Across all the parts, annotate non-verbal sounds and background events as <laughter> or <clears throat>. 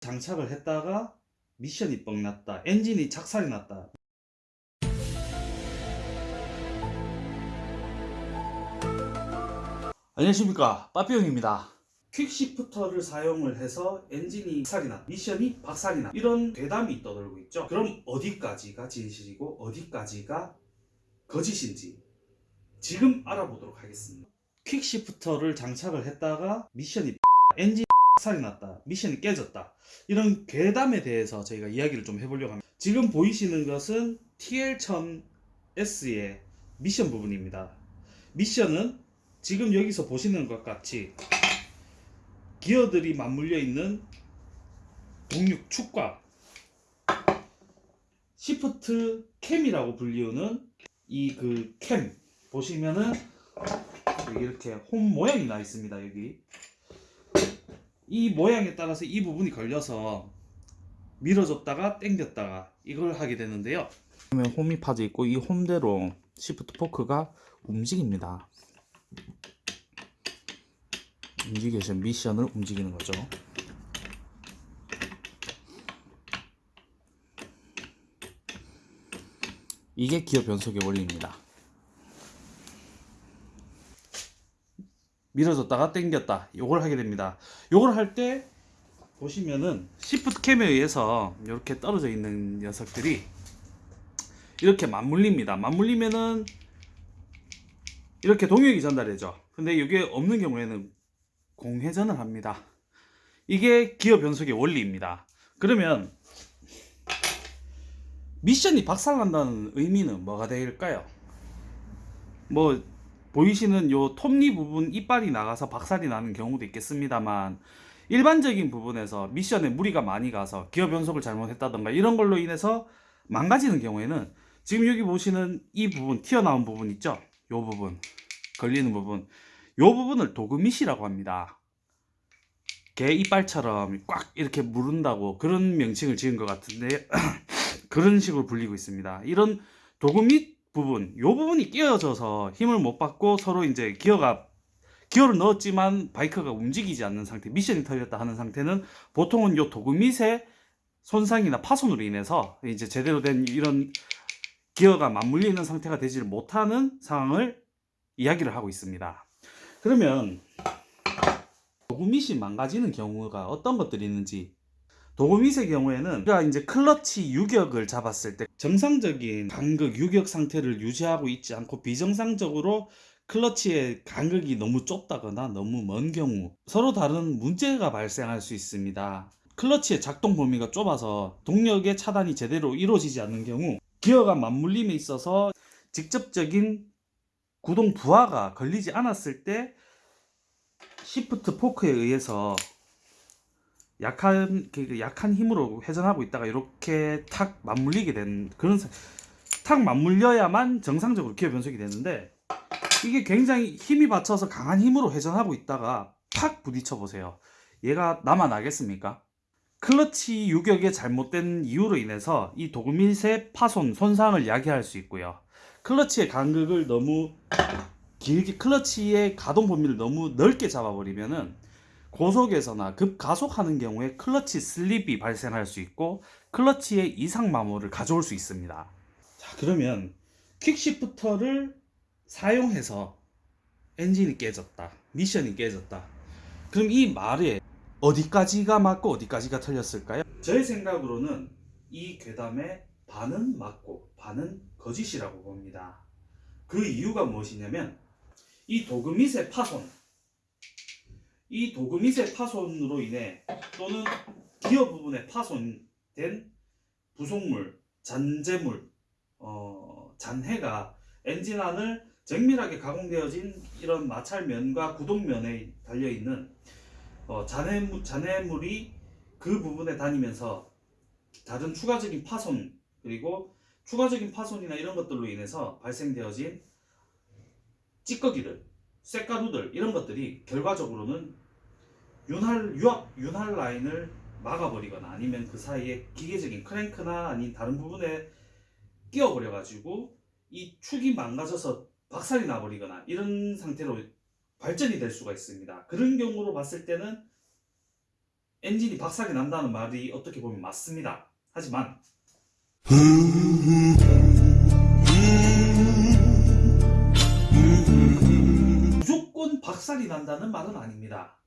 장착을 했다가 미션이 뻥 났다. 엔진이 착살이 났다. 안녕하십니까 빠삐용입니다 퀵시프터를 사용을 해서 엔진이 박살이 나 미션이 박살이 나 이런 괴담이 떠돌고 있죠 그럼 어디까지가 진실이고 어디까지가 거짓인지 지금 알아보도록 하겠습니다 퀵시프터를 장착을 했다가 미션이 엔진 박살이 났다 미션이 깨졌다 이런 괴담에 대해서 저희가 이야기를 좀 해보려고 합니다. 지금 보이시는 것은 TL1000S의 미션 부분입니다. 미션은 지금 여기서 보시는 것 같이 기어들이 맞물려 있는 동력 축과 shift cam이라고 불리우는 이 그 캠 보시면은 이렇게 홈 모양이 나 있습니다 여기 이 모양에 따라서 이 부분이 걸려서 밀어줬다가 당겼다가 이걸 하게 되는데요 그러면 홈이 파져 있고 이 홈대로 시프트 포크가 움직입니다 움직여서 미션을 움직이는 거죠. 이게 기어 변속의 원리입니다. 밀어줬다가 당겼다. 요걸 하게 됩니다. 요걸 할 때 보시면은 시프트 캠에 의해서 이렇게 떨어져 있는 녀석들이 이렇게 맞물립니다. 맞물리면은 이렇게 동력이 전달되죠. 근데 이게 없는 경우에는 공회전을 합니다. 이게 기어 변속의 원리입니다. 그러면 미션이 박살난다는 의미는 뭐가 될까요? 뭐 보이시는 요 톱니 부분 이빨이 나가서 박살이 나는 경우도 있겠습니다만 일반적인 부분에서 미션에 무리가 많이 가서 기어 변속을 잘못했다던가 이런 걸로 인해서 망가지는 경우에는 지금 여기 보시는 이 부분 튀어나온 부분 있죠? 요 부분 걸리는 부분 요 부분을 도그밋이라고 합니다. 개 이빨처럼 꽉 이렇게 무른다고 그런 명칭을 지은 것 같은데 <clears throat> 그런 식으로 불리고 있습니다. 이런 도그밋 부분, 요 부분이 끼어져서 힘을 못 받고 서로 이제 기어가 기어를 넣었지만 바이크가 움직이지 않는 상태, 미션이 털렸다 하는 상태는 보통은 요 도그밋의 손상이나 파손으로 인해서 이제 제대로 된 이런 기어가 맞물리는 상태가 되지를 못하는 상황을 이야기를 하고 있습니다. 그러면 도구밋이 망가지는 경우가 어떤 것들이 있는지 도구밋의 경우에는 우리가 이제 클러치 유격을 잡았을 때 정상적인 간극 유격 상태를 유지하고 있지 않고 비정상적으로 클러치의 간극이 너무 좁다거나 너무 먼 경우 서로 다른 문제가 발생할 수 있습니다. 클러치의 작동 범위가 좁아서 동력의 차단이 제대로 이루어지지 않는 경우 기어가 맞물림에 있어서 직접적인 구동 부하가 걸리지 않았을 때 시프트 포크에 의해서 약한 그 약한 힘으로 회전하고 있다가 이렇게 탁 맞물리게 된 그런 사- 탁 맞물려야만 정상적으로 기어 변속이 되는데 이게 굉장히 힘이 받쳐서 강한 힘으로 회전하고 있다가 탁 부딪혀 보세요. 얘가 남아나겠습니까? 클러치 유격의 잘못된 이유로 인해서 이 도그밋의 파손, 손상을 야기할 수 있고요. 클러치의 간극을 너무 길게 클러치의 가동 범위를 너무 넓게 잡아버리면은 고속에서나 급가속하는 경우에 클러치 slip이 발생할 수 있고 클러치의 이상 마모를 가져올 수 있습니다. 자 그러면 quickshifter를 사용해서 엔진이 깨졌다, 미션이 깨졌다. 그럼 이 말에 어디까지가 맞고 어디까지가 틀렸을까요? 저의 생각으로는 이 괴담의 반은 맞고 반은 거짓이라고 봅니다. 그 이유가 무엇이냐면 이 도그밋의 파손, 이 도그밋의 파손으로 인해 또는 기어 부분에 파손된 부속물, 잔재물, 어, 잔해가 엔진 안을 정밀하게 가공되어진 이런 마찰면과 구동면에 달려 있는 어, 잔해물, 잔해물이 그 부분에 다니면서 다른 추가적인 파손 그리고 추가적인 파손이나 이런 것들로 인해서 발생되어진 찌꺼기들, 쇳가루들 이런 것들이 결과적으로는 윤활 유압 윤활 라인을 막아버리거나 아니면 그 사이에 기계적인 크랭크나 아닌 다른 부분에 끼어버려 가지고 이 축이 망가져서 박살이 나버리거나 이런 상태로 발전이 될 수가 있습니다. 그런 경우로 봤을 때는 엔진이 박살이 난다는 말이 어떻게 보면 맞습니다. 하지만 무조건 박살이 난다는 말은 아닙니다.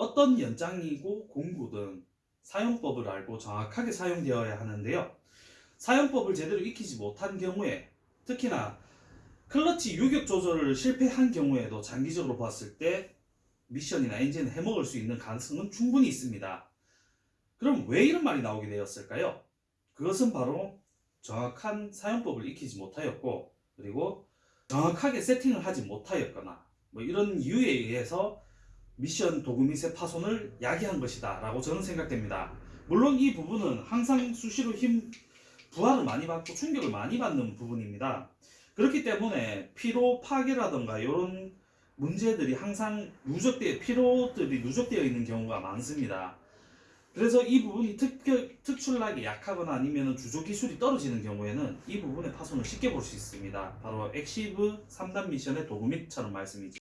어떤 연장이고 공구든 사용법을 알고 정확하게 사용되어야 하는데요. 사용법을 제대로 익히지 못한 경우에 특히나 클러치 유격 조절을 실패한 경우에도 장기적으로 봤을 때 미션이나 엔진을 해먹을 수 있는 가능성은 충분히 있습니다. 그럼 왜 이런 말이 나오게 되었을까요? 그것은 바로 정확한 사용법을 익히지 못하였고 그리고 정확하게 세팅을 하지 못하였거나 뭐 이런 이유에 의해서 미션 도구미세 파손을 야기한 것이다 라고 저는 생각됩니다. 물론 이 부분은 항상 수시로 힘 부하를 많이 받고 충격을 많이 받는 부분입니다. 그렇기 때문에 피로 파괴라던가 이런 문제들이 항상 누적되어 피로들이 누적되어 있는 경우가 많습니다. 그래서 이 부분이 특, 특출나게 약하거나 아니면 주조 기술이 떨어지는 경우에는 이 부분의 파손을 쉽게 볼 수 있습니다. 바로 엑시브 3단 미션의 도구밑처럼 말씀이죠.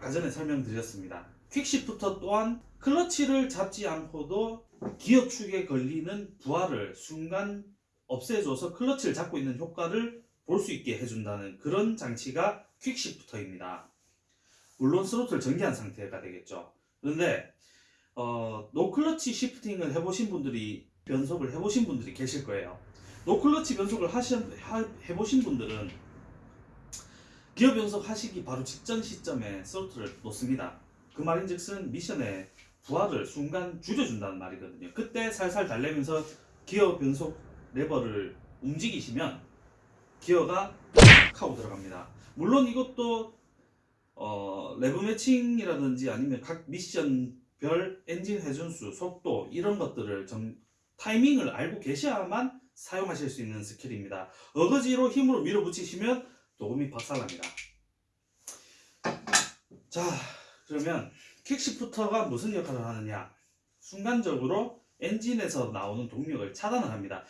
아까 전에 설명드렸습니다. quickshifter 또한 클러치를 잡지 않고도 기어 축에 걸리는 부하를 순간 없애줘서 클러치를 잡고 있는 효과를 볼 수 있게 해준다는 그런 장치가 quickshifter입니다. 물론 스로틀 전개한 상태가 되겠죠. 그런데 어, no clutch shifting을 해보신 분들이 변속을 해보신 분들이 계실 거예요. no clutch 변속을 하시, 하, 해보신 분들은 기어 변속 하시기 바로 직전 시점에 throttle을 놓습니다. 그 말인즉슨 미션의 부하를 순간 줄여준다는 말이거든요. 그때 살살 달래면서 기어 변속 레버를 움직이시면 기어가 탁 하고 들어갑니다. 물론 이것도 어, rev matching이라든지 아니면 각 미션별 엔진 회전수, 속도 이런 것들을 좀 타이밍을 알고 계셔야만 사용하실 수 있는 스킬입니다. 어거지로 힘으로 밀어붙이시면 도금이 박살납니다. 자, 그러면 킥시프터가 무슨 역할을 하느냐? 순간적으로 엔진에서 나오는 동력을 차단을 합니다.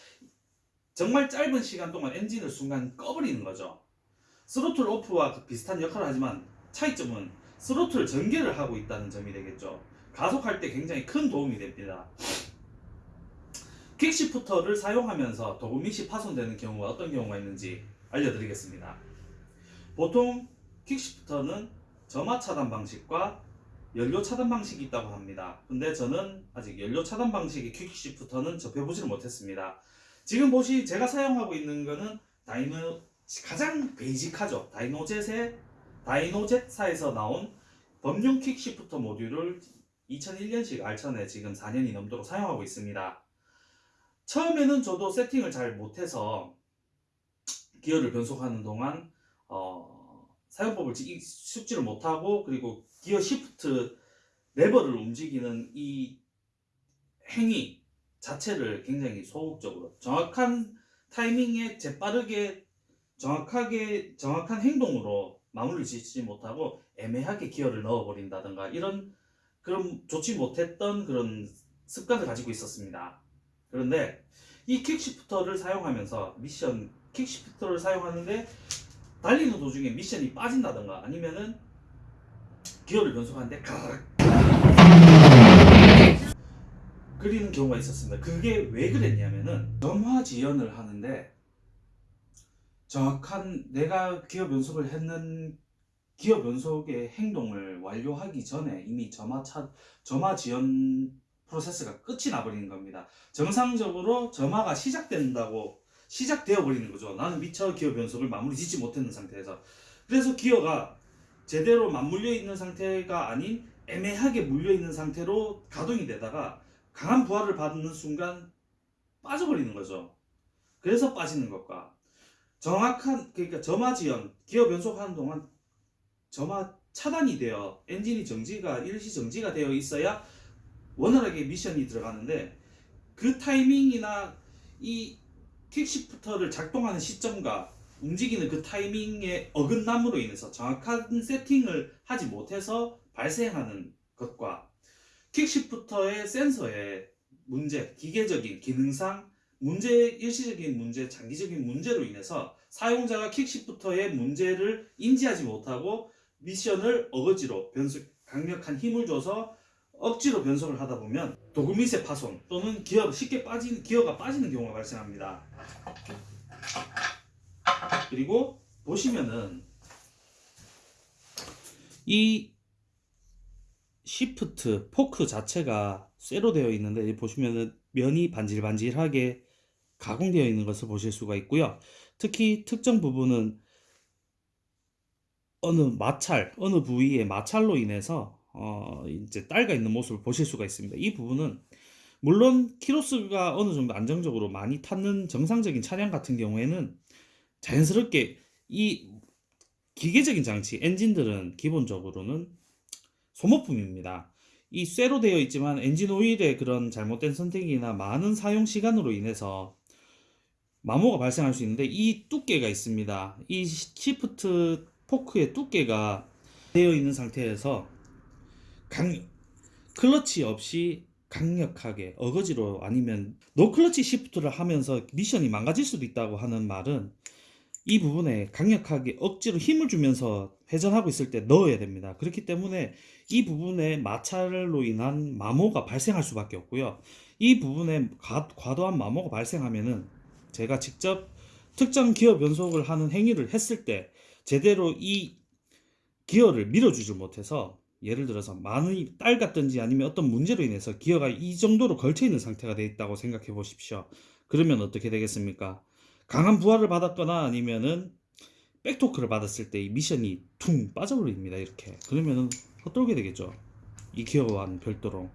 정말 짧은 시간 동안 엔진을 순간 꺼버리는 거죠. 스로틀 오프와 그 비슷한 역할을 하지만 차이점은 스로틀 전개를 하고 있다는 점이 되겠죠. 가속할 때 굉장히 큰 도움이 됩니다. 퀵시프터를 사용하면서 도구밋이 파손되는 경우가 어떤 경우가 있는지 알려드리겠습니다. 보통 퀵시프터는 점화 차단 방식과 연료 차단 방식이 있다고 합니다. 근데 저는 아직 연료 차단 방식의 퀵시프터는 접해보지를 못했습니다. 지금 보시 제가 사용하고 있는 거는 다이노 가장 베이직하죠. 다이노젯의 다이노젯사에서 나온 범용 킥시프터 모듈을 2001년식 알천에 지금 4년이 넘도록 사용하고 있습니다. 처음에는 저도 세팅을 잘 못해서 기어를 변속하는 동안 어, 사용법을 숙지를 못하고 그리고 기어 시프트 레버를 움직이는 이 행위 자체를 굉장히 소극적으로 정확한 타이밍에 재빠르게 정확하게 정확한 행동으로 마무리를 짓지 못하고 애매하게 기어를 넣어버린다든가 이런 그런 좋지 못했던 그런 습관을 가지고 있었습니다. 그런데 이 킥시프터를 사용하면서 미션 킥시프터를 사용하는데 달리는 도중에 미션이 빠진다든가 아니면은 기어를 변속하는데 가락 그리는 경우가 있었습니다. 그게 왜 그랬냐면은 점화 지연을 하는데 정확한 내가 기어 변속을 했는 기어 변속의 행동을 완료하기 전에 이미 점화 차 점화 지연 프로세스가 끝이 나버리는 겁니다. 정상적으로 점화가 시작된다고 시작되어 버리는 거죠. 나는 미처 기어 변속을 마무리 짓지 못했는 상태에서 그래서 기어가 제대로 맞물려 있는 상태가 아닌 애매하게 물려 있는 상태로 가동이 되다가 강한 부하를 받는 순간 빠져버리는 거죠. 그래서 빠지는 것과 정확한 그러니까 점화 지연 기어 변속하는 동안 점화 차단이 되어 엔진이 정지가 일시 정지가 되어 있어야 원활하게 미션이 들어가는데 그 타이밍이나 이 킥시프터를 작동하는 시점과 움직이는 그 타이밍의 어긋남으로 인해서 정확한 세팅을 하지 못해서 발생하는 것과 킥시프터의 센서의 문제, 기계적인 기능상 문제, 일시적인 문제, 장기적인 문제로 인해서 사용자가 quickshifter의 문제를 인지하지 못하고 미션을 어거지로 변수, 강력한 힘을 줘서 억지로 변속을 하다 보면 도구 밑의 파손 또는 기어가 쉽게 빠진 기어가 빠지는 경우가 발생합니다. 그리고 보시면은 이 shift fork 자체가 쇠로 되어 있는데 보시면은 면이 반질반질하게 가공되어 있는 것을 보실 수가 있고요. 특히 특정 부분은 어느 마찰, 어느 부위의 마찰로 인해서 어 이제 딸가 있는 모습을 보실 수가 있습니다. 이 부분은 물론 키로수가 어느 정도 안정적으로 많이 탔는 정상적인 차량 같은 경우에는 자연스럽게 이 기계적인 장치, 엔진들은 기본적으로는 소모품입니다. 이 쇠로 되어 있지만 엔진 오일의 그런 잘못된 선택이나 많은 사용 시간으로 인해서 마모가 발생할 수 있는데 이 두께가 있습니다. 이 shift fork의 두께가 되어 있는 상태에서 강 클러치 없이 강력하게 어거지로 아니면 no clutch shift를 하면서 미션이 망가질 수도 있다고 하는 말은 이 부분에 강력하게 억지로 힘을 주면서 회전하고 있을 때 넣어야 됩니다. 그렇기 때문에 이 부분에 마찰로 인한 마모가 발생할 수밖에 없고요. 이 부분에 과, 과도한 마모가 발생하면은 제가 직접 특정 기어 변속을 하는 행위를 했을 때 제대로 이 기어를 밀어주지 못해서 예를 들어서 많이 딸 같든지 아니면 어떤 문제로 인해서 기어가 이 정도로 걸쳐 있는 상태가 되어 있다고 생각해 보십시오. 그러면 어떻게 되겠습니까? 강한 부하를 받았거나 아니면은 백토크를 받았을 때 이 미션이 퉁 빠져버립니다. 이렇게 그러면은 헛돌게 되겠죠. 이 기어와는 별도로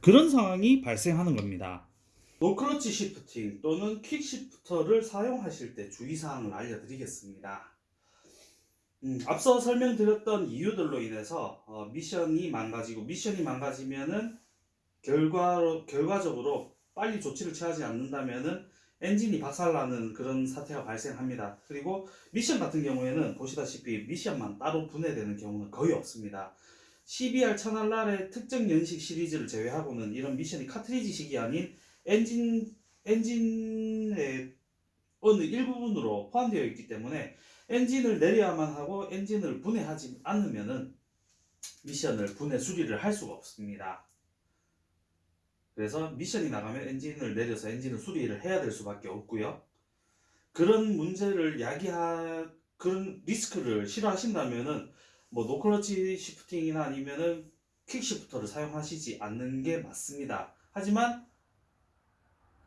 그런 상황이 발생하는 겁니다. no clutch shifting 또는 quick shifter를 사용하실 때 주의사항을 알려드리겠습니다. 음, 앞서 설명드렸던 이유들로 인해서 어, 미션이 망가지고 미션이 망가지면은 결과로 결과적으로 빨리 조치를 취하지 않는다면은 엔진이 박살나는 그런 사태가 발생합니다. 그리고 미션 같은 경우에는 보시다시피 미션만 따로 분해되는 경우는 거의 없습니다. CBR 차날랄의 특정 연식 시리즈를 제외하고는 이런 미션이 카트리지식이 아닌 엔진 엔진의 어느 일부분으로 포함되어 있기 때문에 엔진을 내려야만 하고 엔진을 분해하지 않으면은 미션을 분해 수리를 할 수가 없습니다. 그래서 미션이 나가면 엔진을 내려서 엔진을 수리를 해야 될 수밖에 없고요. 그런 문제를 야기하 그런 리스크를 싫어하신다면은 뭐 no clutch shifting이나 아니면은 quick shifter를 사용하시지 않는 게 맞습니다. 하지만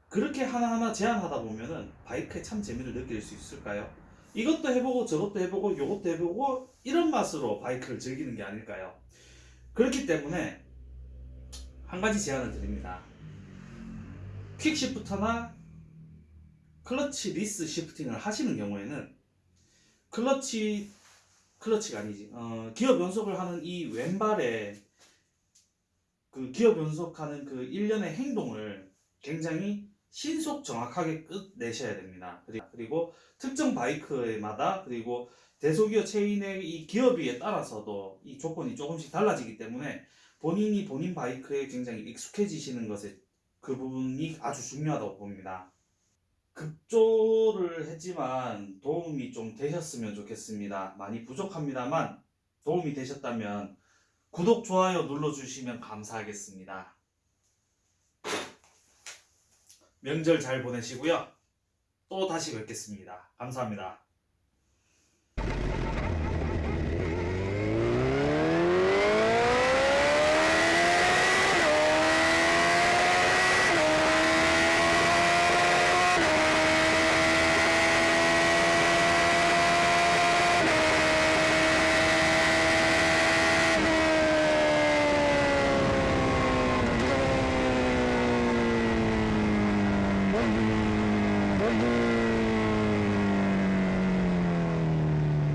그렇게 하나하나 제한하다 보면은 바이크에 참 재미를 느낄 수 있을까요? 이것도 해보고 저것도 해보고 요것도 해보고 이런 맛으로 바이크를 즐기는 게 아닐까요? 그렇기 때문에 한 가지 제안을 드립니다. quick shifter나 clutchless shifting을 하시는 경우에는 클러치 클러치가 아니지 어, 기어 변속을 하는 이 왼발에 그 기어 변속하는 그 일련의 행동을 굉장히 신속 정확하게 끝내셔야 됩니다. 그리고 특정 바이크마다 그리고 대소기어 체인의 이 기어비에 따라서도 이 조건이 조금씩 달라지기 때문에 본인이 본인 바이크에 굉장히 익숙해지시는 것에 그 부분이 아주 중요하다고 봅니다. 급조를 했지만 도움이 좀 되셨으면 좋겠습니다. 많이 부족합니다만 도움이 되셨다면 구독, 좋아요 눌러주시면 감사하겠습니다. 명절 잘 보내시고요. 또 다시 뵙겠습니다. 감사합니다.